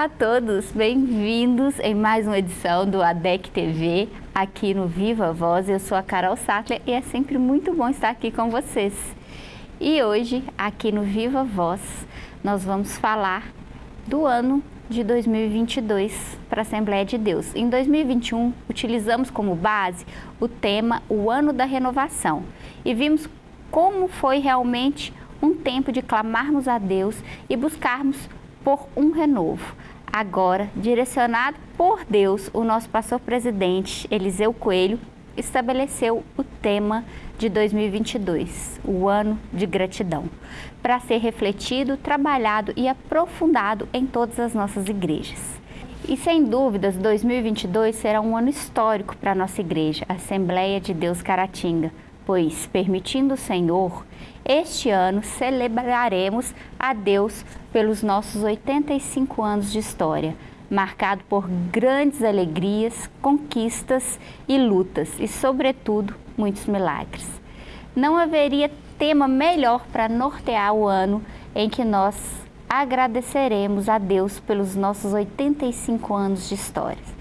Olá a todos, bem-vindos em mais uma edição do ADEC TV, aqui no Viva Voz. Eu sou a Carol Sattler e é sempre muito bom estar aqui com vocês. E hoje, aqui no Viva Voz, nós vamos falar do ano de 2022 para a Assembleia de Deus. Em 2021, utilizamos como base o tema O Ano da Renovação e vimos como foi realmente um tempo de clamarmos a Deus e buscarmos por um renovo. Agora, direcionado por Deus, o nosso pastor presidente, Eliseu Coelho, estabeleceu o tema de 2022, o ano de gratidão, para ser refletido, trabalhado e aprofundado em todas as nossas igrejas. E sem dúvidas, 2022 será um ano histórico para a nossa igreja, Assembleia de Deus Caratinga, pois, permitindo o Senhor, este ano celebraremos a Deus pelos nossos 85 anos de história, marcado por grandes alegrias, conquistas e lutas e, sobretudo, muitos milagres. Não haveria tema melhor para nortear o ano em que nós agradeceremos a Deus pelos nossos 85 anos de história.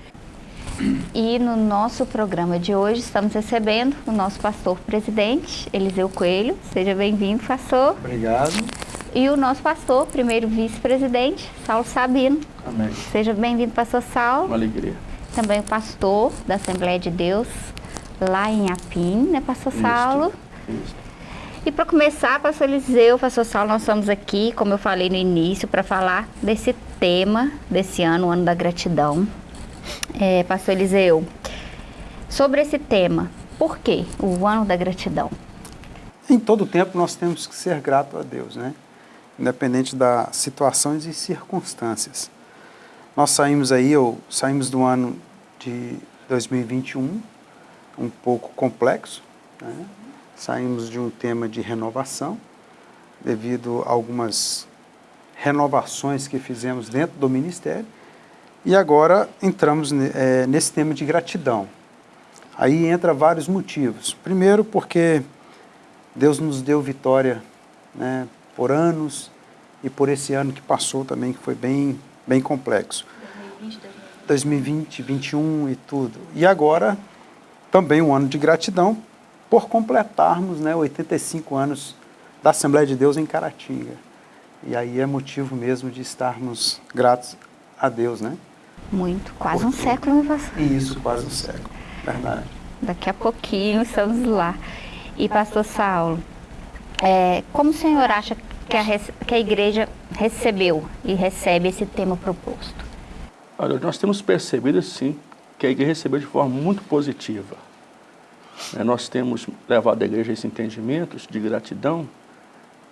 E no nosso programa de hoje estamos recebendo o nosso pastor presidente, Eliseu Coelho. Seja bem-vindo, pastor. Obrigado. E o nosso pastor, primeiro vice-presidente, Saulo Sabino. Amém. Seja bem-vindo, pastor Saulo. Uma alegria. Também o pastor da Assembleia de Deus, lá em Apim, né, pastor Saulo? Isso. E para começar, pastor Eliseu, pastor Saulo, nós estamos aqui, como eu falei no início, para falar desse tema desse ano, o ano da gratidão é, pastor Eliseu, sobre esse tema, por que o ano da gratidão? Em todo tempo nós temos que ser grato a Deus, né? Independente das situações e circunstâncias. Nós saímos aí, ou saímos do ano de 2021, um pouco complexo, né? Saímos de um tema de renovação, devido a algumas renovações que fizemos dentro do ministério, e agora entramos é, nesse tema de gratidão. Aí entra vários motivos. Primeiro porque Deus nos deu vitória né, por anos e por esse ano que passou também, que foi bem, bem complexo. 2020, 2021 e tudo. E agora também um ano de gratidão por completarmos né, 85 anos da Assembleia de Deus em Caratinga. E aí é motivo mesmo de estarmos gratos a Deus, né? Muito, quase um século, me passou. Isso, quase um século, verdade. Daqui a pouquinho estamos lá. E pastor Saulo, é, como o senhor acha que a, que a igreja recebeu e recebe esse tema proposto? Olha, nós temos percebido sim que a igreja recebeu de forma muito positiva. É, nós temos levado a igreja esse entendimento de gratidão,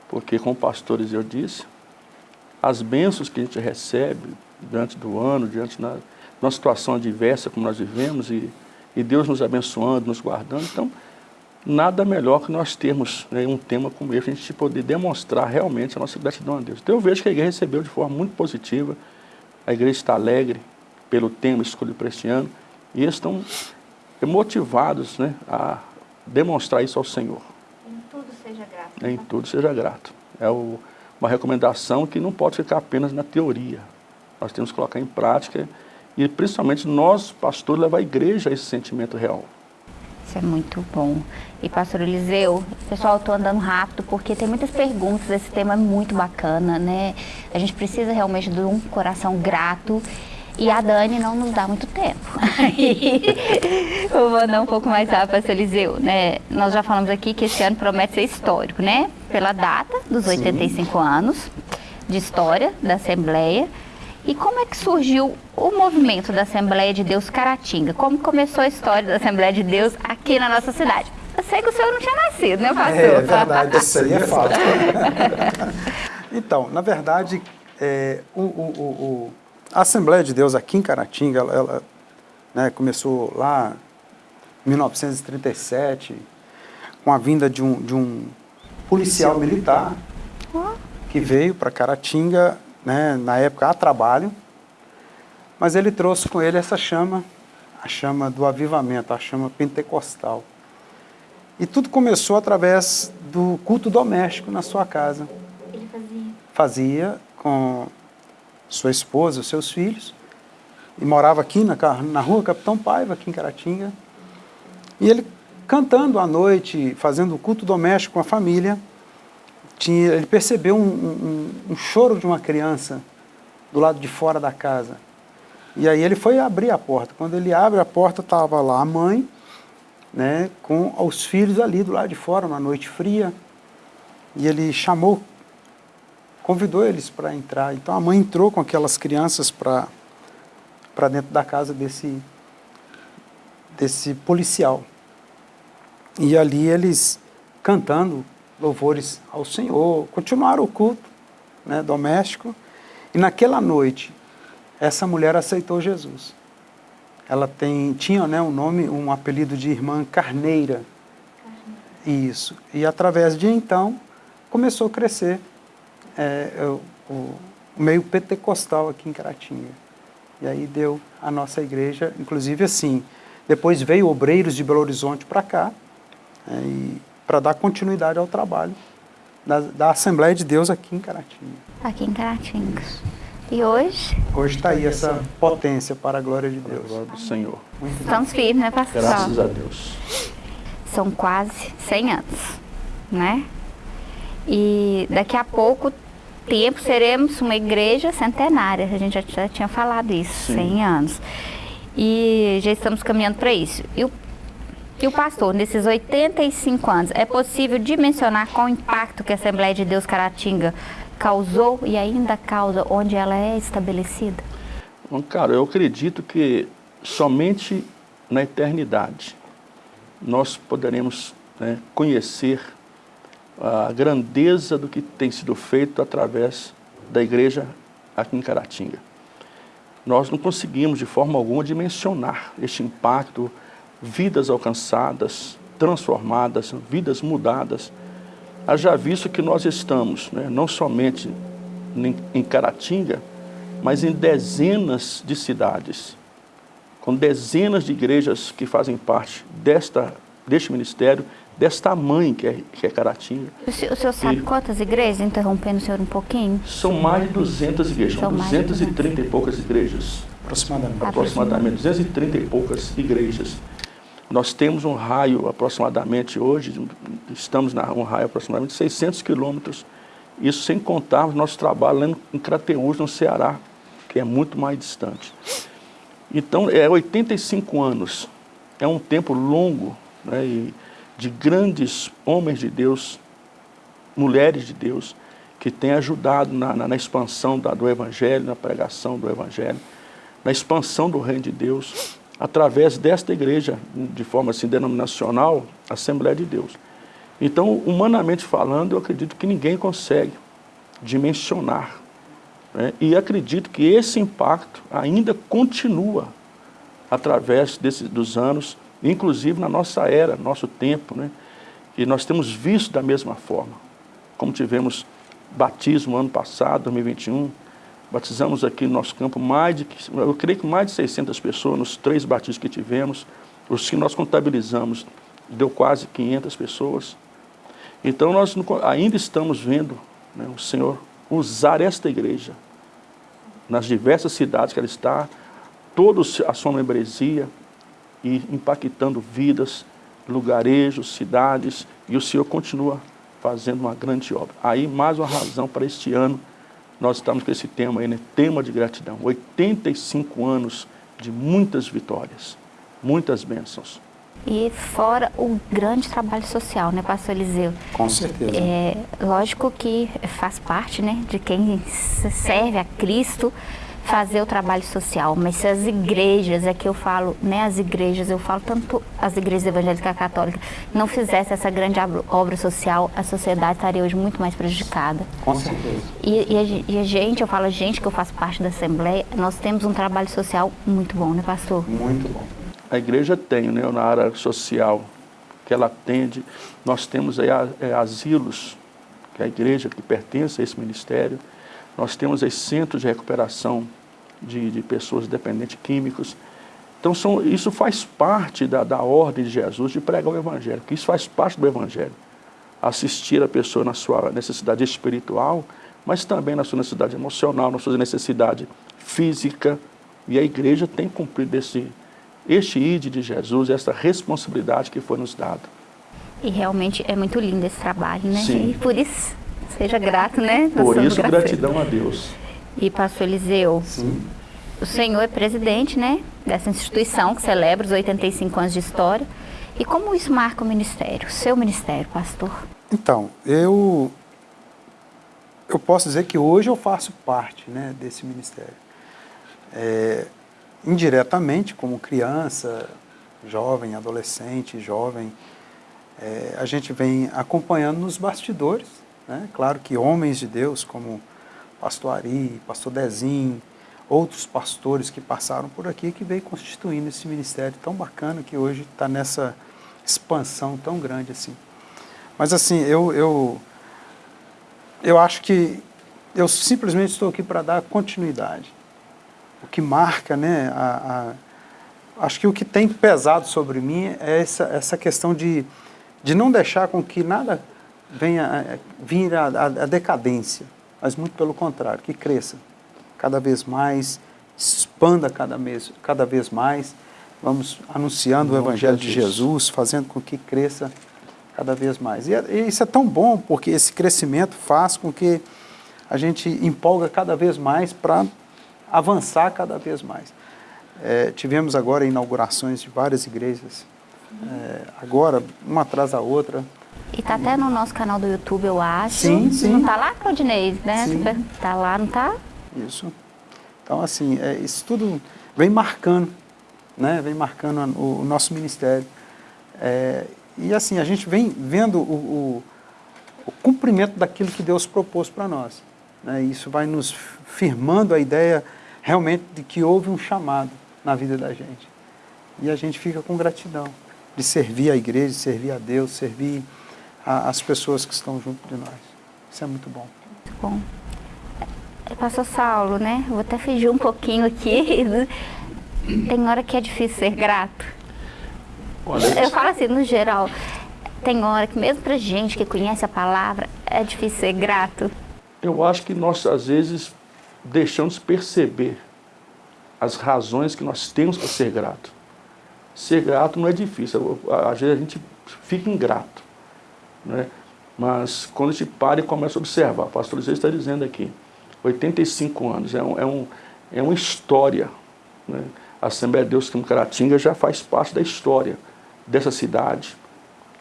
porque como pastores eu disse, as bênçãos que a gente recebe diante do ano, diante de uma situação adversa como nós vivemos e, e Deus nos abençoando, nos guardando. Então, nada melhor que nós termos né, um tema como esse, a gente poder demonstrar realmente a nossa gratidão a Deus. Então eu vejo que a igreja recebeu de forma muito positiva, a igreja está alegre pelo tema escolhido para este ano e eles estão motivados né, a demonstrar isso ao Senhor. Em tudo seja grato. Em tudo seja grato. É o, uma recomendação que não pode ficar apenas na teoria, nós temos que colocar em prática e principalmente nós, pastores, levar a igreja a esse sentimento real. Isso é muito bom. E pastor Eliseu, pessoal, estou andando rápido porque tem muitas perguntas, esse tema é muito bacana, né? A gente precisa realmente de um coração grato e a Dani não nos dá muito tempo. eu vou andar um pouco mais rápido, pastor Eliseu, né? Nós já falamos aqui que esse ano promete ser histórico, né? Pela data dos 85 Sim. anos de história da Assembleia, e como é que surgiu o movimento da Assembleia de Deus Caratinga? Como começou a história da Assembleia de Deus aqui na nossa cidade? Eu sei que o senhor não tinha nascido, né, pastor? É verdade, isso aí é fato. então, na verdade, é, o, o, o, a Assembleia de Deus aqui em Caratinga, ela, ela né, começou lá em 1937, com a vinda de um, de um policial militar que veio para Caratinga né, na época a trabalho, mas ele trouxe com ele essa chama, a chama do avivamento, a chama pentecostal. E tudo começou através do culto doméstico na sua casa. Ele fazia? Fazia com sua esposa, os seus filhos, e morava aqui na, na rua Capitão Paiva, aqui em Caratinga. E ele cantando à noite, fazendo o culto doméstico com a família, tinha, ele percebeu um, um, um, choro de uma criança do lado de fora da casa. E aí ele foi abrir a porta. Quando ele abre a porta, estava lá a mãe, né, com os filhos ali do lado de fora, uma noite fria. E ele chamou, convidou eles para entrar. Então a mãe entrou com aquelas crianças para dentro da casa desse desse policial. E ali eles cantando louvores ao Senhor, continuaram o culto né, doméstico. E naquela noite, essa mulher aceitou Jesus. Ela tem, tinha né, um nome, um apelido de irmã Carneira. Carneira. Isso. E através de então, começou a crescer é, o, o meio pentecostal aqui em Caratinga. E aí deu a nossa igreja, inclusive assim, depois veio obreiros de Belo Horizonte para cá, é, para dar continuidade ao trabalho da, da, Assembleia de Deus aqui em Caratinga. Aqui em Caratinga. E hoje? Hoje está aí essa potência para a glória de Deus. glória do Senhor. Muito Estamos firmes, né, pastor? Graças a Deus. São quase 100 anos, né? E daqui a pouco tempo seremos uma igreja centenária. A gente já, já tinha falado isso, Sim. 100 anos. E já estamos caminhando para isso. E o e o pastor, nesses 85 anos, é possível dimensionar qual o impacto que a Assembleia de Deus Caratinga causou e ainda causa onde ela é estabelecida? Cara, eu acredito que somente na eternidade nós poderemos né, conhecer a grandeza do que tem sido feito através da igreja aqui em Caratinga. Nós não conseguimos de forma alguma dimensionar este impacto vidas alcançadas, transformadas, vidas mudadas. Haja visto que nós estamos, né, não somente em Caratinga, mas em dezenas de cidades, com dezenas de igrejas que fazem parte desta, deste ministério, desta mãe que é, que é Caratinga. O senhor, o senhor sabe e, quantas igrejas, interrompendo o senhor um pouquinho? São mais de 200 igrejas, são 230 e poucas igrejas. Aproximadamente. Aproximadamente, 230 e poucas igrejas. Nós temos um raio aproximadamente hoje, estamos na um raio aproximadamente de 600 quilômetros, isso sem contarmos nosso trabalho lá em Crateús, no Ceará, que é muito mais distante. Então, é 85 anos, é um tempo longo, né, de grandes homens de Deus, mulheres de Deus, que têm ajudado na, na, na expansão da, do Evangelho, na pregação do Evangelho, na expansão do Reino de Deus, através desta igreja, de forma assim denominacional, Assembleia de Deus. Então, humanamente falando, eu acredito que ninguém consegue dimensionar. Né? E acredito que esse impacto ainda continua através dos anos, inclusive na nossa era, nosso tempo, né? e nós temos visto da mesma forma. Como tivemos batismo ano passado, 2021, Batizamos aqui no nosso campo mais de, eu creio que mais de 600 pessoas nos três batismos que tivemos. Os que nós contabilizamos deu quase 500 pessoas. Então nós ainda estamos vendo né, o Senhor usar esta igreja nas diversas cidades que ela está, toda a sua membresia e impactando vidas, lugarejos, cidades, e o Senhor continua fazendo uma grande obra. Aí mais uma razão para este ano nós estamos com esse tema aí, né? Tema de gratidão. 85 anos de muitas vitórias, muitas bênçãos. E fora o grande trabalho social, né, pastor Eliseu? Com certeza. É, lógico que faz parte, né, de quem serve a Cristo, fazer o trabalho social, mas se as igrejas, é que eu falo, né, as igrejas, eu falo tanto as igrejas evangélicas católicas, não fizessem essa grande obra social, a sociedade estaria hoje muito mais prejudicada. Com certeza. E, e, a, e a gente, eu falo a gente que eu faço parte da Assembleia, nós temos um trabalho social muito bom, né, pastor? Muito bom. A igreja tem, né, na área social, que ela atende, nós temos aí é, asilos, que é a igreja que pertence a esse ministério, nós temos aí centros de recuperação de, de pessoas dependentes químicos. Então são, isso faz parte da, da ordem de Jesus de pregar o Evangelho, que isso faz parte do Evangelho. Assistir a pessoa na sua necessidade espiritual, mas também na sua necessidade emocional, na sua necessidade física. E a igreja tem cumprido esse, este ide de Jesus, essa responsabilidade que foi nos dada. E realmente é muito lindo esse trabalho, né? Sim. E por isso, seja grato, né? Por isso, gratidão a Deus. E pastor Eliseu, Sim. o senhor é presidente, né? Dessa instituição que celebra os 85 anos de história. E como isso marca o ministério, o seu ministério, pastor? Então, eu eu posso dizer que hoje eu faço parte né, desse ministério. É, indiretamente, como criança, jovem, adolescente, jovem, é, a gente vem acompanhando nos bastidores. Né? Claro que homens de Deus, como pastor Ari, pastor Dezim, outros pastores que passaram por aqui, que veio constituindo esse ministério tão bacana que hoje está nessa expansão tão grande assim. Mas assim, eu, eu, eu acho que eu simplesmente estou aqui para dar continuidade. O que marca, né, a, a, acho que o que tem pesado sobre mim é essa, essa questão de, de não deixar com que nada venha vir a, a, a decadência, mas muito pelo contrário, que cresça cada vez mais, expanda cada, mês, cada vez mais, vamos anunciando o Evangelho de. Jesus, fazendo com que cresça cada vez mais. E, é- e isso é tão bom, porque esse crescimento faz com que a gente empolga cada vez mais para avançar cada vez mais. É, tivemos agora inaugurações de várias igrejas, é, agora, uma atrás da outra. E tá até no nosso canal do YouTube, eu acho. Sim, sim. Não tá lá, Claudinei, né? Sim. Tá lá, não tá? Isso. Então, assim, é, isso tudo vem marcando, né? Vem marcando o, o nosso ministério. É, e assim, a gente vem vendo o, o, o cumprimento daquilo que Deus propôs para nós. Né? Isso vai nos firmando a ideia realmente de que houve um chamado na vida da gente. E a gente fica com gratidão de servir a igreja, de servir a Deus, servir a- as pessoas que estão junto de nós. Isso é muito bom. Muito bom. Pastor Saulo, né? Eu Vou até fugir um pouquinho aqui. Tem hora que é difícil ser grato. Olha, Eu falo assim, no geral, tem hora que mesmo pra gente que conhece a palavra, é difícil ser grato. eu acho que nós, às vezes, deixamos perceber as razões que nós temos para ser grato. Ser grato não é difícil, às vezes a gente fica ingrato. Né? Mas quando a gente para e começa a observar, o pastor Zé está dizendo aqui, 85 anos, é, um, é, um, é uma história. Né? A Assembleia de Deus Caratinga já faz parte da história dessa cidade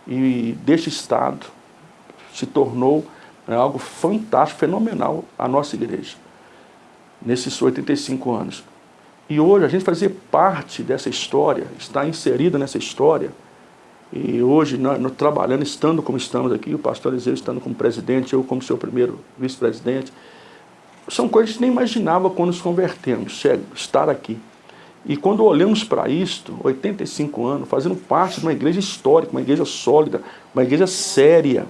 e deste estado. Se tornou né, algo fantástico, fenomenal a nossa igreja, nesses 85 anos. E hoje a gente fazer parte dessa história, estar inserido nessa história, e hoje, nós, nós trabalhando, estando como estamos aqui, o pastor Eliseu estando como presidente, eu como seu primeiro vice-presidente, são coisas que nem imaginava quando nos convertemos, chega, estar aqui. E quando olhamos para isto, 85 anos, fazendo parte de uma igreja histórica, uma igreja sólida, uma igreja séria,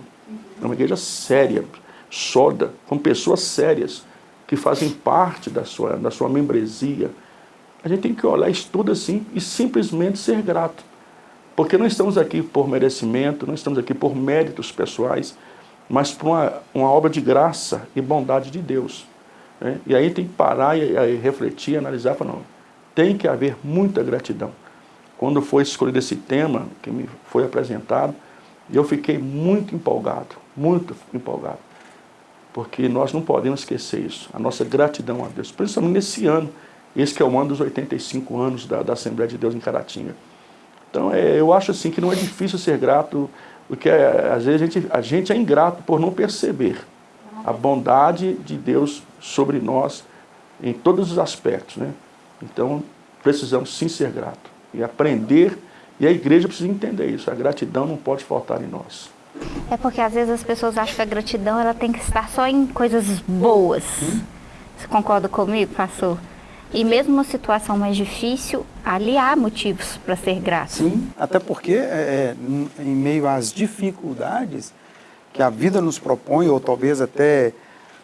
uma igreja séria, sólida, com pessoas sérias, que fazem parte da sua, da sua membresia, a gente tem que olhar isso tudo assim e simplesmente ser grato. Porque não estamos aqui por merecimento, não estamos aqui por méritos pessoais, mas por uma, uma obra de graça e bondade de Deus. né? E aí tem que parar e, e refletir, analisar falar, não, tem que haver muita gratidão. Quando foi escolhido esse tema, que me foi apresentado, eu fiquei muito empolgado, muito empolgado. Porque nós não podemos esquecer isso, a nossa gratidão a Deus, principalmente nesse ano, esse que é o ano dos 85 anos da, da Assembleia de Deus em Caratinga. Então, é, eu acho assim que não é difícil ser grato, porque é, às vezes a gente, a gente é ingrato por não perceber a bondade de Deus sobre nós em todos os aspectos. Né? Então, precisamos sim ser grato e aprender, e a igreja precisa entender isso, a gratidão não pode faltar em nós. É porque às vezes as pessoas acham que a gratidão ela tem que estar só em coisas boas. Você concorda comigo, pastor? E mesmo uma situação mais difícil, ali há motivos para ser grato. Sim, até porque é, é, em meio às dificuldades que a vida nos propõe, ou talvez até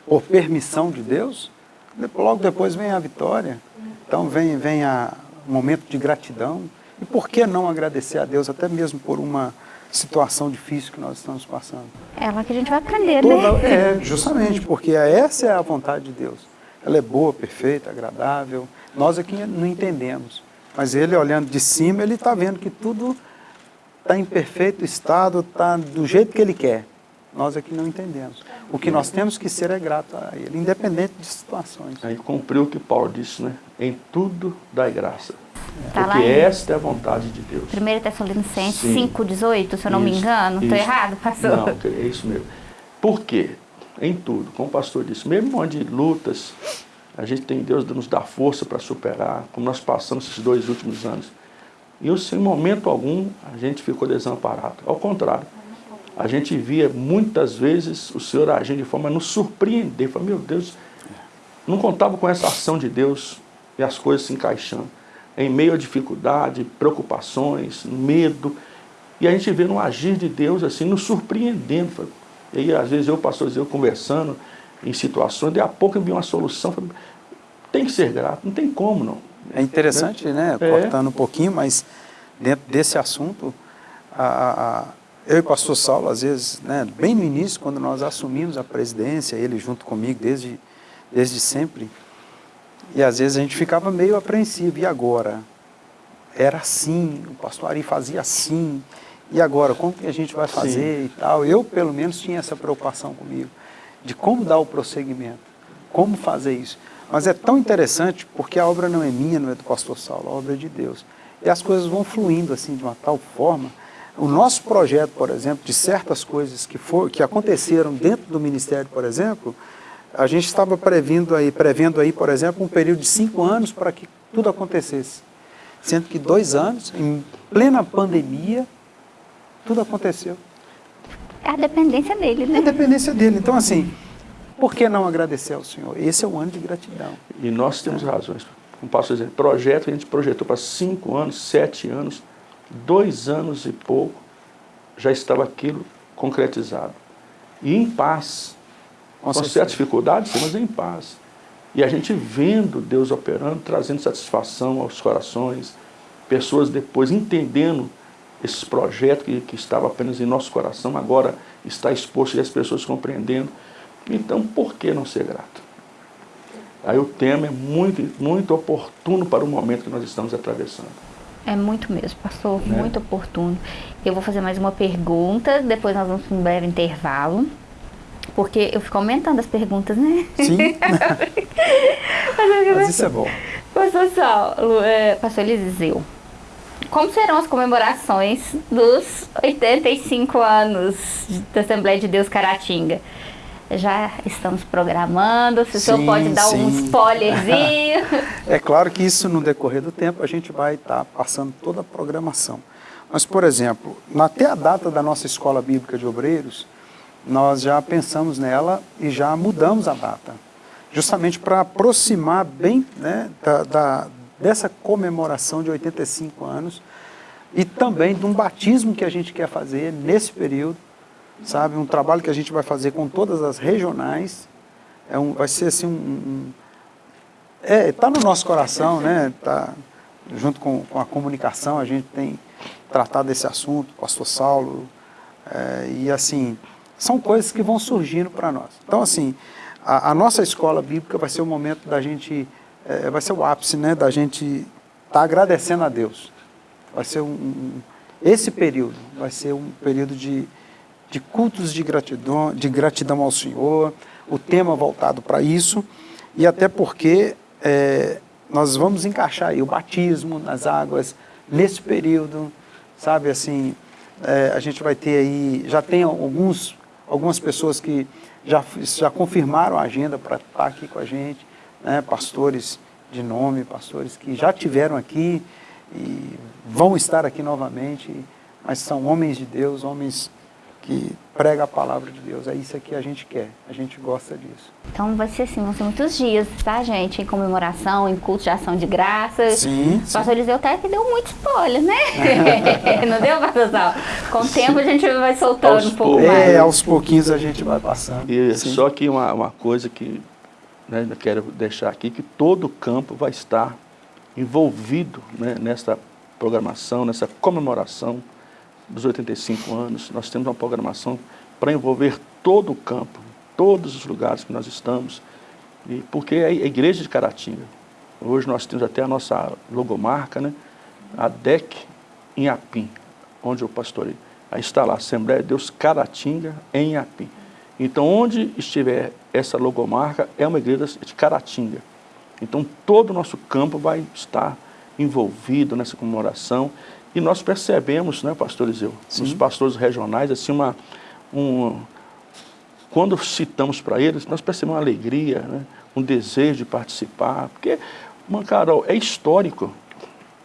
por permissão de Deus, de- logo depois vem a vitória. Então vem, vem a, um momento de gratidão. E por que não agradecer a Deus até mesmo por uma situação difícil que nós estamos passando. É lá que a gente vai aprender, Toda, né? é, justamente, porque essa é a vontade de Deus. Ela é boa, perfeita, agradável. Nós aqui não entendemos. Mas ele, olhando de cima, ele está vendo que tudo está em perfeito estado, está do jeito que ele quer. Nós aqui não entendemos. O que nós temos que ser é grato a ele, independente de situações. Aí cumpriu o que Paulo disse, né? Em tudo dai graça. Tá Porque esta é a vontade de Deus. 1 Tessalonicenses Sim. 5,18, se eu não me Isso, engano. Estou errado, pastor? Não, é isso mesmo. Por quê? Em tudo, como o pastor disse, mesmo onde lutas, a gente tem Deus nos dá força para superar, como nós passamos esses dois últimos anos. E eu, sem momento algum, a gente ficou desamparado. Ao contrário, a gente via muitas vezes o Senhor agindo de forma a nos surpreender. Falei, meu Deus, não contava com essa ação de Deus e as coisas se encaixando. Em meio à dificuldade, preocupações, medo. E a gente vê no agir de Deus assim, nos surpreendendo. Falei, E aí, às vezes, eu, pastor eu conversando em situações, de a pouco eu vi uma solução. Falei, tem que ser grato, não tem como não. É interessante, né, É. cortando um pouquinho, mas dentro desse assunto, a- a- eu e o pastor Saulo, às vezes, né, bem no início, quando nós assumimos a presidência, ele junto comigo desde, desde sempre, e às vezes a gente ficava meio apreensivo, e agora? Era assim, o pastor Ari fazia assim, e agora, como que a gente vai fazer e tal? Eu, pelo menos, tinha essa preocupação comigo, de como dar o prosseguimento, como fazer isso. Mas é tão interessante porque a obra não é minha, não é do pastor Saulo, a obra é de Deus. E as coisas vão fluindo assim de uma tal forma. O nosso projeto, por exemplo, de certas coisas que, for, que aconteceram dentro do ministério, por exemplo, a gente estava prevendo aí, prevendo aí, por exemplo, um período de cinco anos para que tudo acontecesse. Sendo que dois anos, em plena pandemia, tudo aconteceu. É a dependência dele, É né? a dependência dele. Então, assim, por que não agradecer ao Senhor? Esse é o ano de gratidão. E nós temos razões. Como posso dizer, projeto que a gente projetou para cinco anos, sete anos, dois anos e pouco, já estava aquilo concretizado. E em paz. Com Com, certas dificuldades, sim, mas em paz. E a gente vendo Deus operando, trazendo satisfação aos corações, pessoas depois entendendo esses projetos que, que estavam apenas em nosso coração, agora está exposto e as pessoas compreendendo. Então, por que não ser grato? Aí o tema é muito, muito oportuno para o momento que nós estamos atravessando. É muito mesmo, pastor, Né? muito oportuno. Eu vou fazer mais uma pergunta, depois nós vamos para um breve intervalo. Porque eu fico aumentando as perguntas, né? Sim, mas isso é bom. Pastor Saulo, é, pastor Eliseu, como serão as comemorações dos 85 anos da Assembleia de Deus Caratinga? Já estamos programando, se o senhor pode dar um sim. spoilerzinho. É claro que isso, no decorrer do tempo, a gente vai estar passando toda a programação. Mas, por exemplo, até a data da nossa Escola Bíblica de Obreiros, nós já pensamos nela e já mudamos a data. Justamente para aproximar bem né, da, da- dessa comemoração de 85 anos e também de um batismo que a gente quer fazer nesse período, sabe? Um trabalho que a gente vai fazer com todas as regionais. É um, vai ser assim um- um, é, está no nosso coração, né? Tá, junto com, com a comunicação, a gente tem tratado desse assunto, pastor Saulo, é, e assim, são coisas que vão surgindo para nós. Então, assim, a, a nossa escola bíblica vai ser o momento da gente, é, vai ser o ápice, né? Da gente estar tá agradecendo a Deus. Vai ser um, um- esse período, vai ser um período de, de cultos de gratidão, de gratidão ao Senhor, o tema voltado para isso, e até porque é, nós vamos encaixar o batismo nas águas nesse período, sabe assim, é, a gente vai ter aí, já tem alguns, algumas pessoas que já, já confirmaram a agenda para estar aqui com a gente, né, pastores de nome, pastores que já tiveram aqui e vão estar aqui novamente, mas são homens de Deus, homens que pregam a palavra de Deus. É isso que a gente quer, a gente gosta disso. Então vai ser assim, vão ser muitos dias, tá, gente? Em comemoração, em culto de ação de graças. Sim, O pastor Eliseu até que deu muito spoiler, né? Não deu, pastor Saulo? Com o tempo a gente vai soltando Aos um pouco poucos. mais. É, aos pouquinhos a gente vai passando. E Sim. só que uma, uma coisa que né, quero deixar aqui, que todo o campo vai estar envolvido né, nessa programação, nessa comemoração dos 85 anos, nós temos uma programação para envolver todo o campo, todos os lugares que nós estamos, e porque é a igreja de Caratinga. Hoje nós temos até a nossa logomarca, né? a DEC em Apim, onde eu pastorei. Aí está lá, Assembleia de Deus Caratinga em Apim. Então, onde estiver essa logomarca, é uma igreja de Caratinga. Então, todo o nosso campo vai estar envolvido nessa comemoração. E nós percebemos, né, pastor Eliseu, os pastores regionais, assim, uma, um, quando citamos para eles, nós percebemos uma alegria, né, um desejo de participar, porque, uma Carol, é histórico,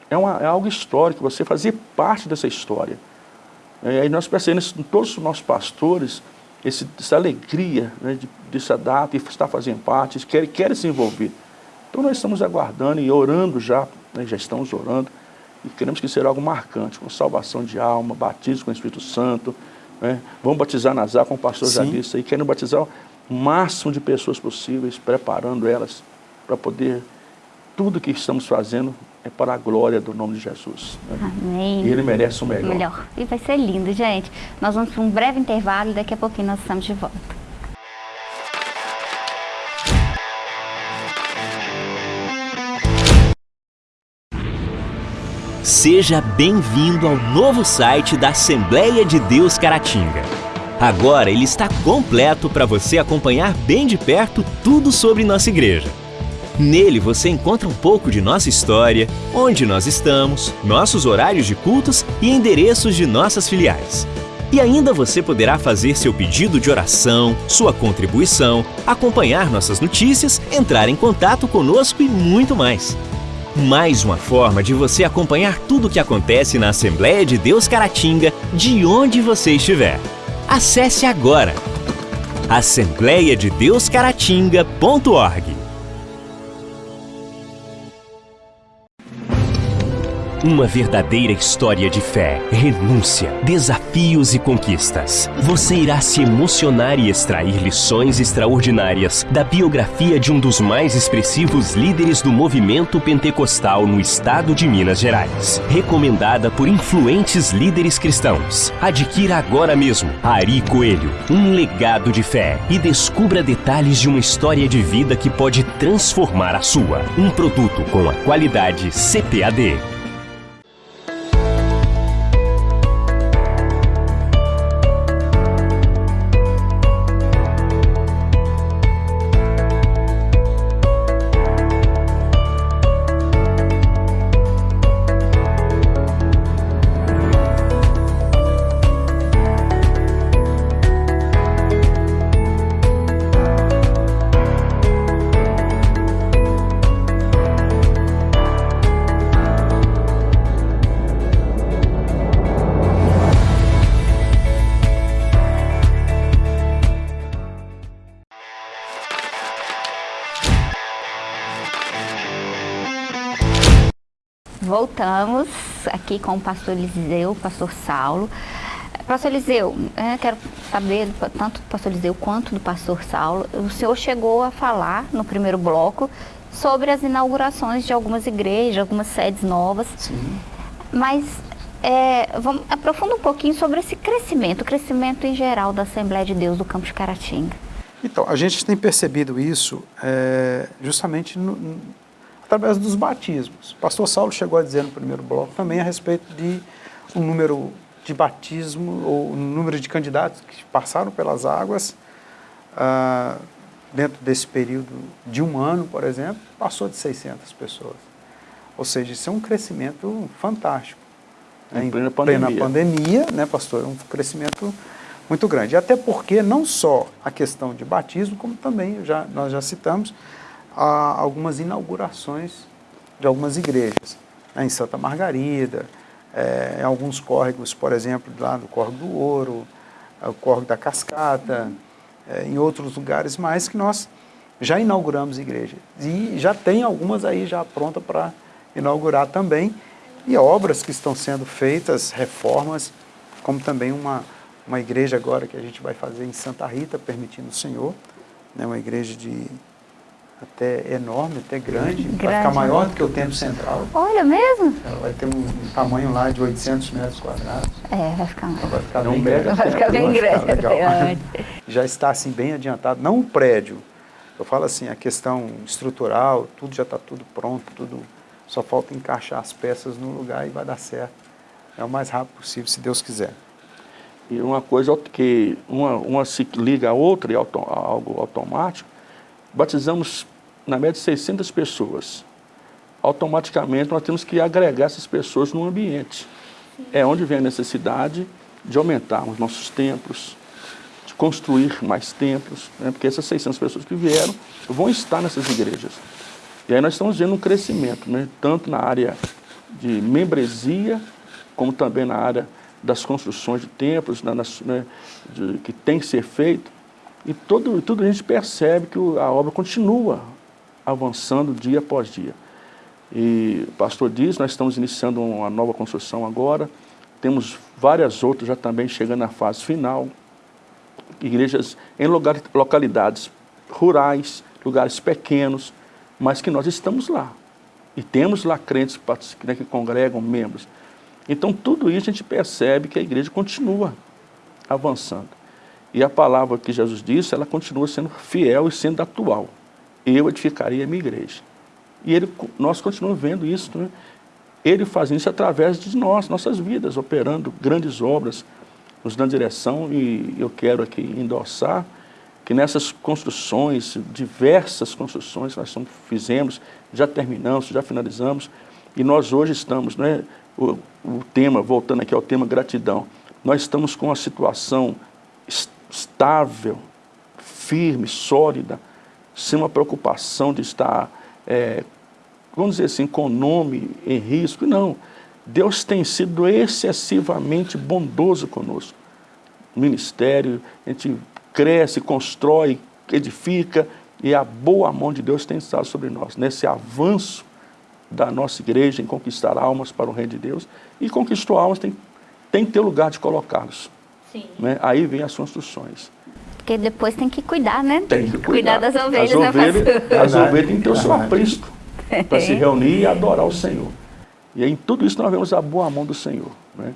é, uma, é algo histórico, você fazer parte dessa história. E aí nós percebemos em todos os nossos pastores, esse, essa alegria né, de, dessa data e estar fazendo parte, querem, querem se envolver. Então nós estamos aguardando e orando já, né, já estamos orando, e queremos que seja algo marcante, com salvação de alma, batismo com o Espírito Santo, né? vamos batizar nas águas, como o pastor Sim. já disse, e querendo batizar o máximo de pessoas possíveis, preparando elas para poder, tudo que estamos fazendo é para a glória do nome de Jesus. Né? Amém. E Ele merece o melhor. melhor. E vai ser lindo, gente. Nós vamos para um breve intervalo e daqui a pouquinho nós estamos de volta. Seja bem-vindo ao novo site da Assembleia de Deus Caratinga. Agora ele está completo para você acompanhar bem de perto tudo sobre nossa igreja. Nele você encontra um pouco de nossa história, onde nós estamos, nossos horários de cultos e endereços de nossas filiais. E ainda você poderá fazer seu pedido de oração, sua contribuição, acompanhar nossas notícias, entrar em contato conosco e muito mais. Mais uma forma de você acompanhar tudo o que acontece na Assembleia de Deus Caratinga, de onde você estiver. Acesse agora assembleiadedeuscaratinga.org Uma verdadeira história de fé, renúncia, desafios e conquistas. Você irá se emocionar e extrair lições extraordinárias da biografia de um dos mais expressivos líderes do movimento pentecostal no estado de Minas Gerais. Recomendada por influentes líderes cristãos. Adquira agora mesmo Ari Coelho, um legado de fé e descubra detalhes de uma história de vida que pode transformar a sua. Um produto com a qualidade CPAD. Voltamos aqui com o pastor Eliseu, o pastor Saulo. Pastor Eliseu, é, quero saber, tanto do pastor Eliseu quanto do pastor Saulo, o senhor chegou a falar no primeiro bloco sobre as inaugurações de algumas igrejas, algumas sedes novas. Sim. Mas é, vamos, aprofunda um pouquinho sobre esse crescimento, o crescimento em geral da Assembleia de Deus do Campo de Caratinga. Então, a gente tem percebido isso é, justamente no, através dos batismos. O pastor Saulo chegou a dizer no primeiro bloco também a respeito de um número de batismo, ou um número de candidatos que passaram pelas águas, ah, dentro desse período de um ano, por exemplo, passou de 600 pessoas. Ou seja, isso é um crescimento fantástico. Em, né? plena pandemia. Plena pandemia, né, pastor? É um crescimento muito grande. Até porque não só a questão de batismo, como também, já, nós já citamos, a algumas inaugurações de algumas igrejas, né, em Santa Margarida, é, em alguns córregos, por exemplo, lá no Córrego do Ouro, é, o Córrego da Cascata, é, em outros lugares mais que nós já inauguramos igrejas. E já tem algumas aí já prontas para inaugurar também, e obras que estão sendo feitas, reformas, como também uma, uma igreja agora que a gente vai fazer em Santa Rita, permitindo o Senhor, né, uma igreja de até enorme, até grande, grande. vai ficar maior do que o templo central. Olha mesmo? Ela vai ter um, um tamanho lá de 800 metros quadrados. É, vai ficar Ela vai ficar bem mega grande. Vai ficar bem Vai ficar grande. legal. É. Já está assim bem adiantado, não o prédio. Eu falo assim, a questão estrutural, tudo já está tudo pronto, tudo só falta encaixar as peças no lugar e vai dar certo. É o mais rápido possível, se Deus quiser. E uma coisa que uma, uma se liga à outra e auto, algo automático, batizamos na média 600 pessoas. Automaticamente nós temos que agregar essas pessoas no ambiente. É onde vem a necessidade de aumentarmos nossos templos, de construir mais templos, né? porque essas 600 pessoas que vieram vão estar nessas igrejas. E aí nós estamos vendo um crescimento, né? tanto na área de membresia, como também na área das construções de templos, né? Nas, de, que tem que ser feito. E todo, tudo a gente percebe que a obra continua avançando dia após dia. E o pastor diz, nós estamos iniciando uma nova construção agora, temos várias outras já também chegando na fase final, igrejas em lugar, localidades rurais, lugares pequenos, mas que nós estamos lá. E temos lá crentes né, que congregam membros. Então tudo isso a gente percebe que a igreja continua avançando. E a palavra que Jesus disse, ela continua sendo fiel e sendo atual. Eu edificaria a minha igreja. E ele, nós continuamos vendo isso, né? ele fazendo isso através de nós, nossas vidas, operando grandes obras, nos dando direção, e eu quero aqui endossar que nessas construções, diversas construções que nós fizemos, já terminamos, já finalizamos, e nós hoje estamos, né, o, o tema, voltando aqui ao tema gratidão, nós estamos com uma situação estável, firme, sólida, sem uma preocupação de estar, é, vamos dizer assim, com o nome em risco. Não. Deus tem sido excessivamente bondoso conosco. Ministério, a gente cresce, constrói, edifica, e a boa mão de Deus tem estado sobre nós, nesse avanço da nossa igreja em conquistar almas para o reino de Deus, e conquistou almas, tem, tem que ter lugar de colocá-los. Né? Aí vem as construções. Porque depois tem que cuidar, né? Tem que cuidar. das ovelhas, as né, ovelhas, pastor? as ovelhas têm que ter o seu aprisco para se reunir e adorar o Senhor. E em tudo isso nós vemos a boa mão do Senhor. Né?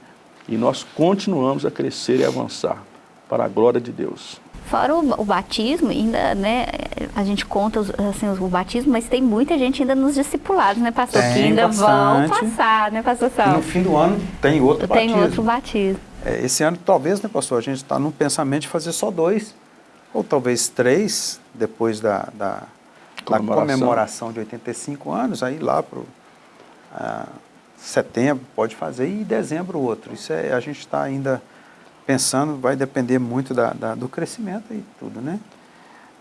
E nós continuamos a crescer e avançar para a glória de Deus. Fora o, o, batismo, ainda, né, a gente conta os, assim, o batismo, mas tem muita gente ainda nos discipulados, né, pastor? Tem que ainda bastante. vão passar, né, pastor E Sal? no fim do ano tem outro Tem batismo. outro batismo. É, esse ano, talvez, né, pastor, a gente está no pensamento de fazer só dois, ou talvez três, depois da, da, da Comemoração. comemoração de 85 anos, aí lá para setembro pode fazer, e dezembro outro. Isso é, a gente está ainda pensando, vai depender muito da, da, do crescimento e tudo, né?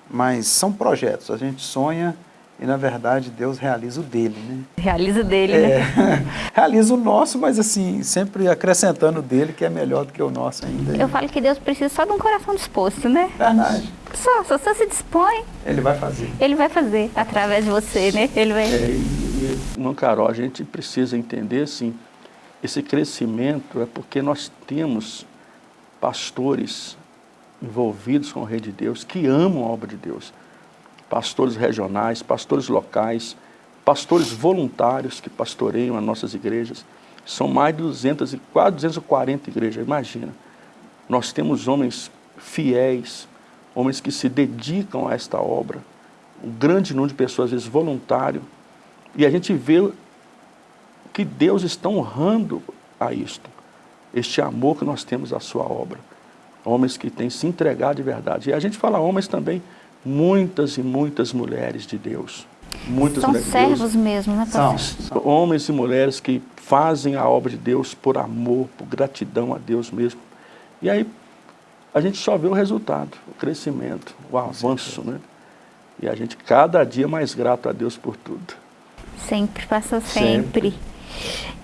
Mas são projetos, a gente sonha e, na verdade, Deus realiza o dele, né? Realiza dele, É, né? realiza o nosso, mas assim, sempre acrescentando o dele, que é melhor do que o nosso ainda. Eu falo que Deus precisa só de um coração disposto, né? Verdade. Só, só você se dispõe, Ele vai fazer. Ele vai fazer através de você, né? Ele vai... É, e, Carol, a gente precisa entender, assim, esse crescimento é porque nós temos pastores envolvidos com o Rei de Deus, que amam a obra de Deus. Pastores regionais, pastores locais, pastores voluntários que pastoreiam as nossas igrejas. São mais de 200, quase 240 igrejas, imagina. Nós temos homens fiéis, homens que se dedicam a esta obra, um grande número de pessoas, às vezes voluntário, e a gente vê que Deus está honrando a isto, este amor que nós temos à sua obra. Homens que têm se entregado de verdade. E a gente fala homens também, muitas e muitas mulheres de Deus. Muitas São mulheres de Deus. servos mesmo, né, São. pastor? Homens e mulheres que fazem a obra de Deus por amor, por gratidão a Deus mesmo. E aí a gente só vê o resultado, o crescimento, o avanço, né? E a gente cada dia mais grato a Deus por tudo. Sempre, pastor, sempre.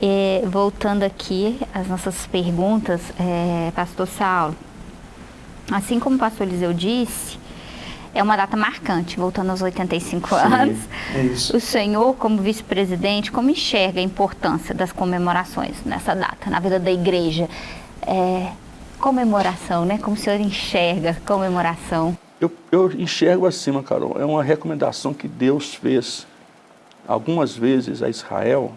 É, voltando aqui às nossas perguntas, é, pastor Saulo, assim como o pastor Eliseu disse, é uma data marcante, voltando aos 85 anos. É isso. O senhor, como vice-presidente, como enxerga a importância das comemorações nessa data, na vida da igreja? É, comemoração, né? Como o senhor enxerga comemoração? eu, eu enxergo assim, Carol, é uma recomendação que Deus fez algumas vezes a Israel,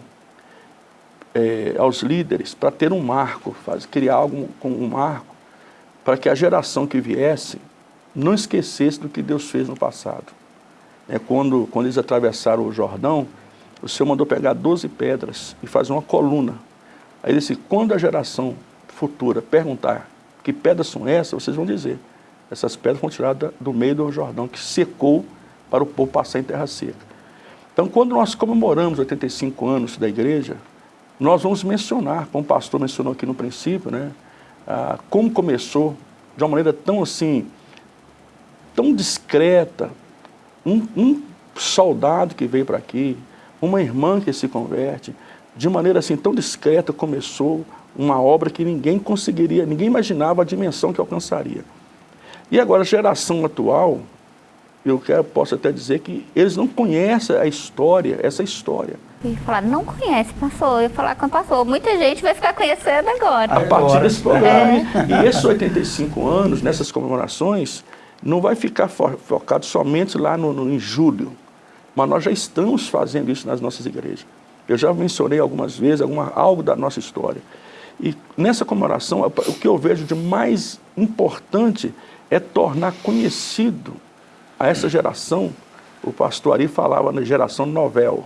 é, aos líderes, para ter um marco, faz, criar algo com um marco, para que a geração que viesse não esquecesse do que Deus fez no passado. É, quando, quando eles atravessaram o Jordão, o Senhor mandou pegar 12 pedras e fazer uma coluna. Aí ele disse, quando a geração futura perguntar que pedras são essas, vocês vão dizer, essas pedras foram tiradas do meio do Jordão, que secou para o povo passar em terra seca. Então, quando nós comemoramos 85 anos da igreja, nós vamos mencionar, como o pastor mencionou aqui no princípio, né, ah, como começou, de uma maneira tão assim, tão discreta, um, um soldado que veio para aqui, uma irmã que se converte, de maneira assim tão discreta começou uma obra que ninguém conseguiria, ninguém imaginava a dimensão que alcançaria. E agora a geração atual, eu quero, posso até dizer que eles não conhecem a história, essa história. E falar, não conhece, passou. Eu falar com passou. Muita gente vai ficar conhecendo agora. A partir desse programa. É. E esses 85 anos, nessas comemorações, não vai ficar fo focado somente lá no, no, em julho. Mas nós já estamos fazendo isso nas nossas igrejas. Eu já mencionei algumas vezes alguma, algo da nossa história. E nessa comemoração, o que eu vejo de mais importante é tornar conhecido a essa geração, o pastor Ari falava na geração novel,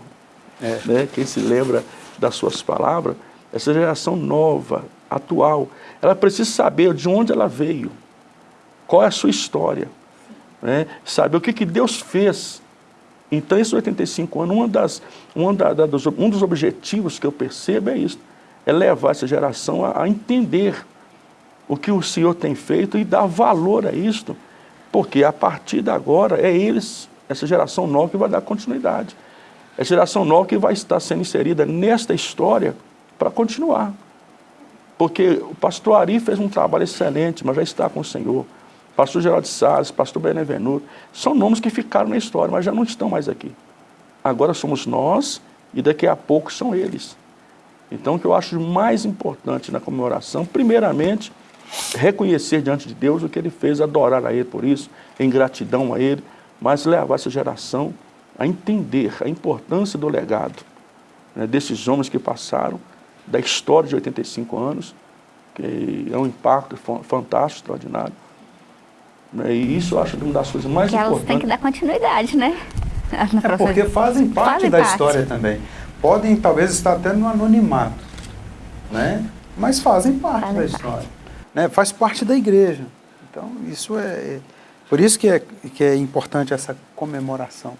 é. né? quem se lembra das suas palavras, essa geração nova, atual, ela precisa saber de onde ela veio, qual é a sua história, né? saber o que, que Deus fez. Então, esses 85 anos, uma das, uma da, da, dos, um dos objetivos que eu percebo é isso, é levar essa geração a, a entender o que o Senhor tem feito e dar valor a isto, porque a partir de agora é eles, essa geração nova que vai dar continuidade. É a geração nova que vai estar sendo inserida nesta história para continuar. Porque o pastor Ari fez um trabalho excelente, mas já está com o Senhor. Pastor Geraldo Salles, pastor Benevenuto, são nomes que ficaram na história, mas já não estão mais aqui. Agora somos nós e daqui a pouco são eles. Então o que eu acho mais importante na comemoração, primeiramente, reconhecer diante de Deus o que ele fez, adorar a ele por isso, em gratidão a ele, mas levar essa geração a entender a importância do legado né, desses homens que passaram, da história de 85 anos, que é um impacto fantástico, extraordinário. Né, e isso eu acho que é uma das coisas mais importantes. elas têm que dar continuidade, né? É porque fazem parte fazem da parte. história também. Podem talvez estar até no anonimato, né? mas fazem parte fazem da história. Parte né, faz parte da igreja. Então, isso é, é... Por isso que é, que é importante essa comemoração.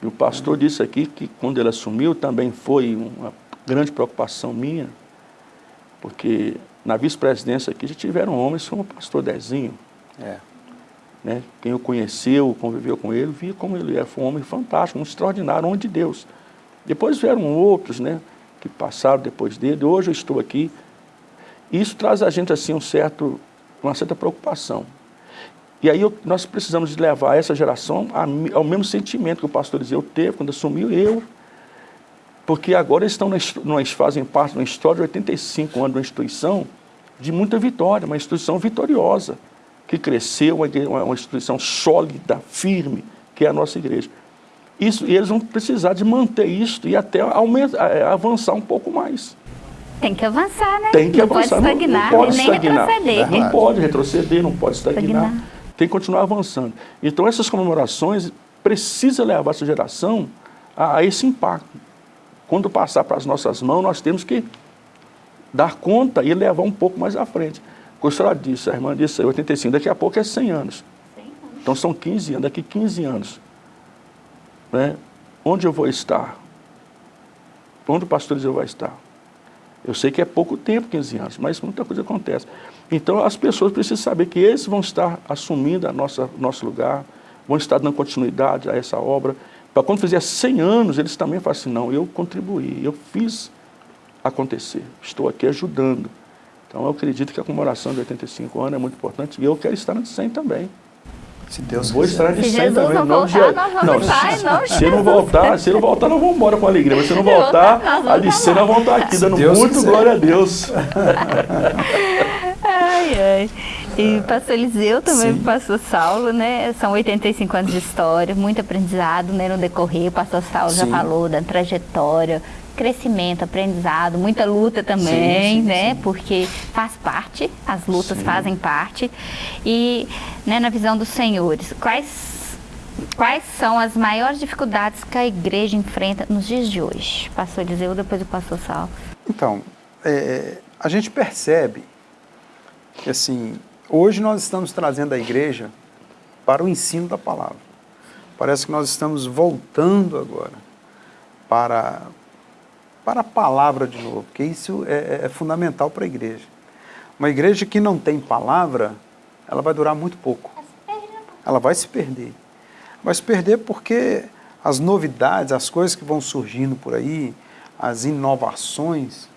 E o pastor disse aqui que quando ele assumiu também foi uma grande preocupação minha, porque na vice-presidência aqui já tiveram homens como o pastor Dezinho. É. Né? Quem o conheceu, conviveu com ele, via como ele é. Foi um homem fantástico, um extraordinário, um homem de Deus. Depois vieram outros né, que passaram depois dele. Hoje eu estou aqui isso traz a gente assim um certo, uma certa preocupação. E aí eu, nós precisamos levar essa geração ao mesmo sentimento que o pastor Eliseu teve quando assumiu eu, porque agora eles estão nós fazem parte de uma história de 85 anos de uma instituição de muita vitória, uma instituição vitoriosa, que cresceu, uma, uma instituição sólida, firme, que é a nossa igreja. Isso, e eles vão precisar de manter isso e até aumentar, avançar um pouco mais. Tem que avançar, né? Tem que não avançar. Pode estagnar, não, não pode nem estagnar. retroceder. Não pode retroceder, não pode estagnar. estagnar. Tem que continuar avançando. Então essas comemorações precisa levar essa geração a, a esse impacto. Quando passar para as nossas mãos, nós temos que dar conta e levar um pouco mais à frente. Senhora disse, a irmã disse 85, daqui a pouco é 100 anos. 100 anos. Então são 15 anos, daqui 15 anos. Né? Onde eu vou estar? Onde o pastor Eliseu vai estar? Eu sei que é pouco tempo, 15 anos, mas muita coisa acontece. Então as pessoas precisam saber que eles vão estar assumindo a nossa, nosso lugar, vão estar dando continuidade a essa obra. Para quando fizer 100 anos, eles também falam assim, não, eu contribuí, eu fiz acontecer, estou aqui ajudando. Então eu acredito que a comemoração de 85 anos é muito importante e eu quero estar no 100 também. Se Deus Vou estar de 100 também. Não voltar, nós vamos não, estar, não, se, não voltar, se não voltar, não vamos embora com alegria. Mas se não voltar, a de 100 nós vamos estar aqui, dando Deus muito quiser. glória a Deus. ai, ai. E pastor Eliseu também, Sim. pastor Saulo, né? São 85 anos de história, muito aprendizado né, no decorrer. O pastor Saulo Sim. já falou da trajetória, crescimento, aprendizado, muita luta também, sim, sim, né? Sim. Porque faz parte, as lutas fazem parte. E né, na visão dos senhores, quais quais são as maiores dificuldades que a igreja enfrenta nos dias de hoje? Pastor Eliseu, depois o pastor Sal. Então, é, a gente percebe que assim, hoje nós estamos trazendo a igreja para o ensino da palavra. Parece que nós estamos voltando agora para, para a palavra de novo, porque isso é, é, é fundamental para a igreja. Uma igreja que não tem palavra, ela vai durar muito pouco. Ela vai se perder. Vai se perder porque as novidades, as coisas que vão surgindo por aí, as inovações,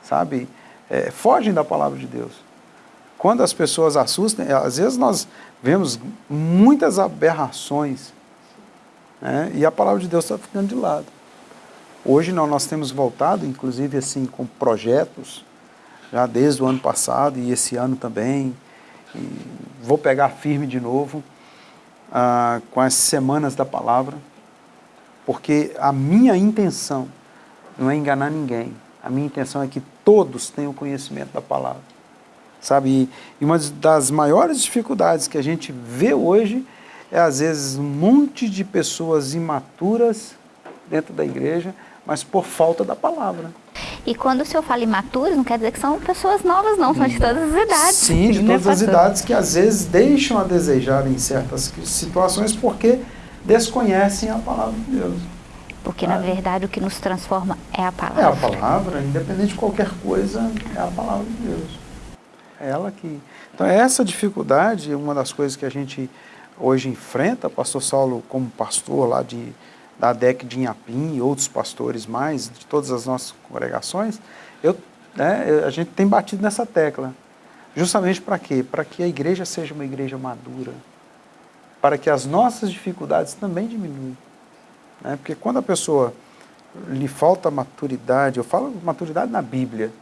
sabe, é, fogem da palavra de Deus. Quando as pessoas assustam, às vezes nós vemos muitas aberrações né, e a palavra de Deus está ficando de lado. Hoje não, nós temos voltado, inclusive assim, com projetos, já desde o ano passado e esse ano também, vou pegar firme de novo ah, com as semanas da palavra, porque a minha intenção não é enganar ninguém, a minha intenção é que todos tenham conhecimento da palavra. Sabe, e uma das maiores dificuldades que a gente vê hoje é às vezes um monte de pessoas imaturas dentro da igreja, mas por falta da palavra. E quando o senhor fala imaturos, não quer dizer que são pessoas novas, não, são de todas as idades. Sim, de todas as idades que às vezes deixam a desejar em certas situações porque desconhecem a palavra de Deus. Porque, na verdade, o que nos transforma é a palavra. É a palavra, independente de qualquer coisa, é a palavra de Deus. É ela que... Então, essa dificuldade, uma das coisas que a gente hoje enfrenta, pastor Saulo, como pastor lá de da DEC de Inhapim e outros pastores mais, de todas as nossas congregações, eu, né, a gente tem batido nessa tecla. Justamente para quê? Para que a igreja seja uma igreja madura. Para que as nossas dificuldades também diminuam. Né? Porque quando a pessoa lhe falta maturidade, eu falo maturidade na Bíblia,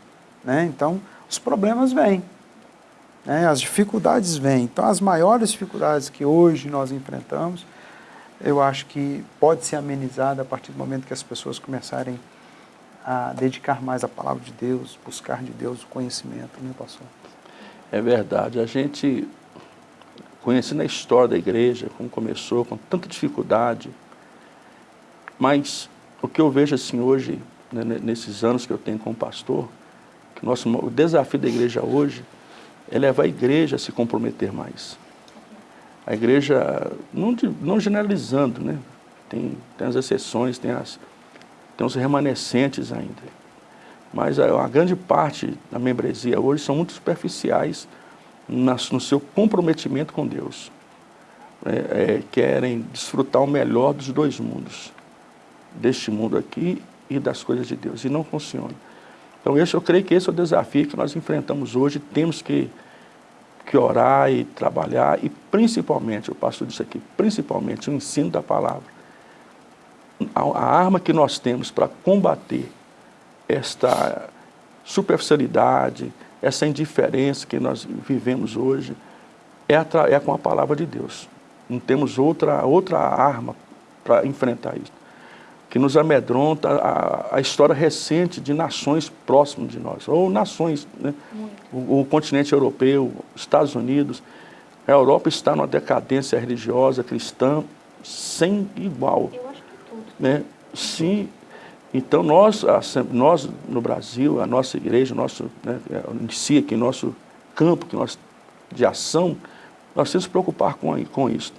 né? então os problemas vêm. Né? As dificuldades vêm. Então as maiores dificuldades que hoje nós enfrentamos eu acho que pode ser amenizada a partir do momento que as pessoas começarem a dedicar mais à palavra de Deus, buscar de Deus o conhecimento, né, pastor? É verdade. A gente, conhecendo a história da igreja, como começou, com tanta dificuldade, mas o que eu vejo assim hoje, né, nesses anos que eu tenho como pastor, que nosso, o desafio da igreja hoje é levar a igreja a se comprometer mais a igreja, não, não generalizando, né? tem, tem as exceções, tem, as, tem os remanescentes ainda. Mas a, a grande parte da membresia hoje são muito superficiais nas, no seu comprometimento com Deus. É, é, querem desfrutar o melhor dos dois mundos, deste mundo aqui e das coisas de Deus, e não funciona. Então esse, eu creio que esse é o desafio que nós enfrentamos hoje, temos que que orar e trabalhar, e principalmente, o pastor disse aqui, principalmente o ensino da palavra. A, a arma que nós temos para combater esta superficialidade, essa indiferença que nós vivemos hoje, é, é com a palavra de Deus. Não temos outra, outra arma para enfrentar isso que nos amedronta a, a, história recente de nações próximas de nós, ou nações, né? o, o, continente europeu, Estados Unidos. A Europa está numa decadência religiosa, cristã, sem igual. Eu acho que tudo. Né? Sim. Então, nós, nós no Brasil, a nossa igreja, nosso, né, em si, aqui, nosso campo que nós, de ação, nós temos que nos preocupar com, com isso.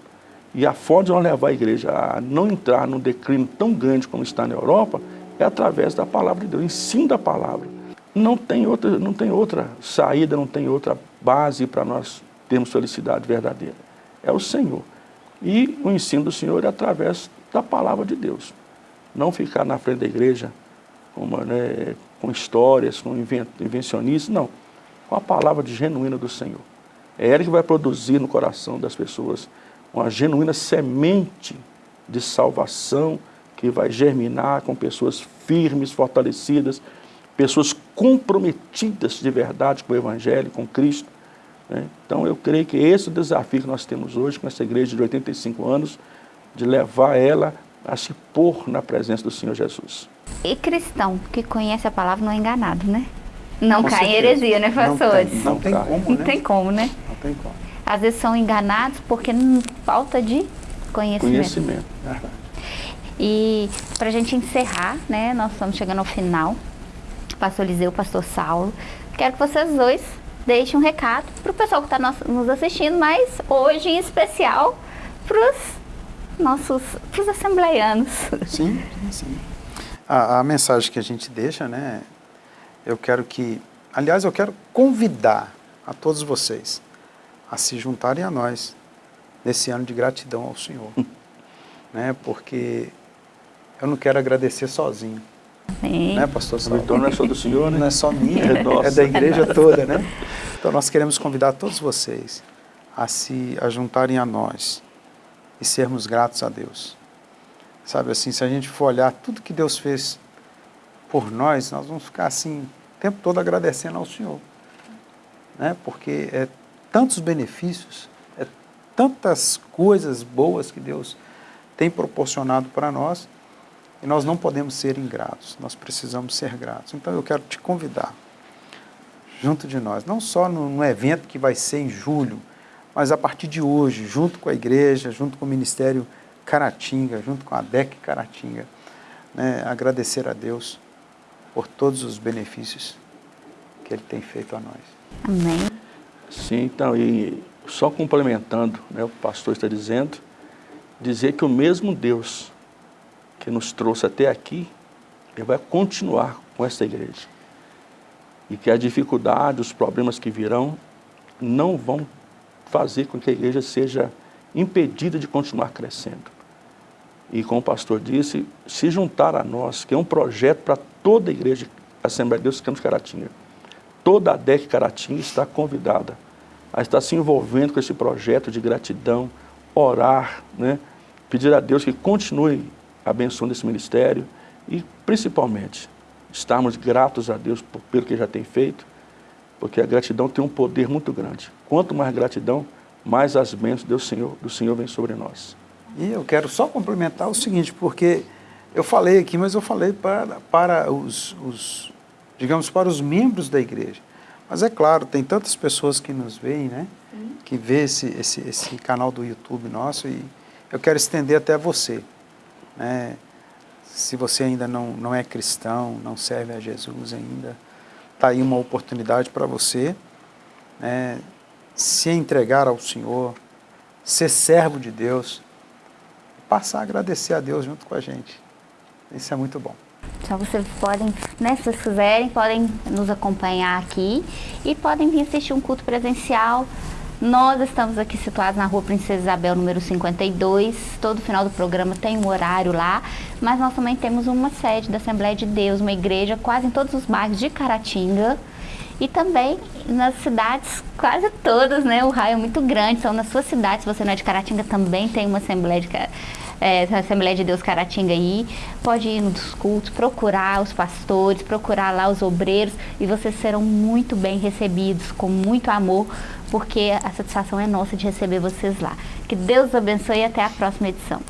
E a forma de nós levar a igreja a não entrar num declínio tão grande como está na Europa é através da palavra de Deus, ensino da palavra. Não tem outra, não tem outra saída, não tem outra base para nós termos felicidade verdadeira. É o Senhor. E o ensino do Senhor é através da palavra de Deus. Não ficar na frente da igreja com, né, com histórias, com invencionistas, não. Com a palavra de genuína do Senhor. É ela que vai produzir no coração das pessoas uma genuína semente de salvação que vai germinar com pessoas firmes, fortalecidas, pessoas comprometidas de verdade com o Evangelho, com Cristo, Né? Então eu creio que esse é o desafio que nós temos hoje com essa igreja de 85 anos, de levar ela a se pôr na presença do Senhor Jesus. E cristão que conhece a palavra não é enganado, né? Não Com cai em certeza. heresia, né, Não pastores? tem, não tem cai. como, Não né? tem como, né? Não tem como. Às vezes são enganados porque não falta de conhecimento. Conhecimento. Verdade. E para a gente encerrar, né, nós estamos chegando ao final. Pastor Liseu, Pastor Saulo, quero que vocês dois deixem um recado para o pessoal que está nos assistindo, mas hoje em especial para os nossos pros assembleianos. Sim, sim, sim. A, a mensagem que a gente deixa, né? Eu quero que, aliás, eu quero convidar a todos vocês a se juntarem a nós nesse ano de gratidão ao Senhor, né? Porque eu não quero agradecer sozinho, Amém. né, Pastor Saulo? vitória não é só do Senhor, né? Não é só minha, É nossa. é da igreja toda, né? Então nós queremos convidar todos vocês a se a juntarem a nós e sermos gratos a Deus. Sabe assim, se a gente for olhar tudo que Deus fez por nós, nós vamos ficar assim o tempo todo agradecendo ao Senhor. Né? Porque é tantos benefícios, é tantas coisas boas que Deus tem proporcionado para nós, e nós não podemos ser ingratos, nós precisamos ser gratos. Então eu quero te convidar, junto de nós, não só no, no evento que vai ser em julho, mas a partir de hoje, junto com a igreja, junto com o Ministério Caratinga, junto com a DEC Caratinga, né, agradecer a Deus por todos os benefícios que Ele tem feito a nós. Amém. Sim, então, e só complementando né, o pastor está dizendo, dizer que o mesmo Deus que nos trouxe até aqui, Ele vai continuar com essa igreja. E que a dificuldade, os problemas que virão, não vão fazer com que a igreja seja impedida de continuar crescendo. E como o pastor disse, se juntar a nós, que é um projeto para toda a igreja Assembleia de Deus Campos Caratinga. Toda a DEC Caratinga está convidada a estar se envolvendo com esse projeto de gratidão, orar, né? pedir a Deus que continue abençoando esse ministério e, principalmente, estarmos gratos a Deus pelo que já tem feito, porque a gratidão tem um poder muito grande. Quanto mais gratidão, mais as bênçãos do Senhor, do Senhor vem sobre nós. E eu quero só complementar o seguinte, porque eu falei aqui, mas eu falei para, para os, os, digamos, para os membros da igreja. Mas é claro, tem tantas pessoas que nos veem, né? Que vê esse, esse, esse canal do YouTube nosso e eu quero estender até você. Né? Se você ainda não, não é cristão, não serve a Jesus ainda, está aí uma oportunidade para você né? se entregar ao Senhor, ser servo de Deus, passar a agradecer a Deus junto com a gente. Isso é muito bom. Então vocês podem, né, se vocês quiserem, podem nos acompanhar aqui e podem vir assistir um culto presencial. Nós estamos aqui situados na rua Princesa Isabel, número 52. Todo final do programa tem um horário lá, mas nós também temos uma sede da Assembleia de Deus, uma igreja quase em todos os bairros de Caratinga. E também nas cidades, quase todas, né? O raio é muito grande, são nas suas cidades. Se você não é de Caratinga, também tem uma Assembleia de, é, Assembleia de Deus Caratinga aí. Pode ir nos cultos, procurar os pastores, procurar lá os obreiros e vocês serão muito bem recebidos, com muito amor, porque a satisfação é nossa de receber vocês lá. Que Deus abençoe e até a próxima edição.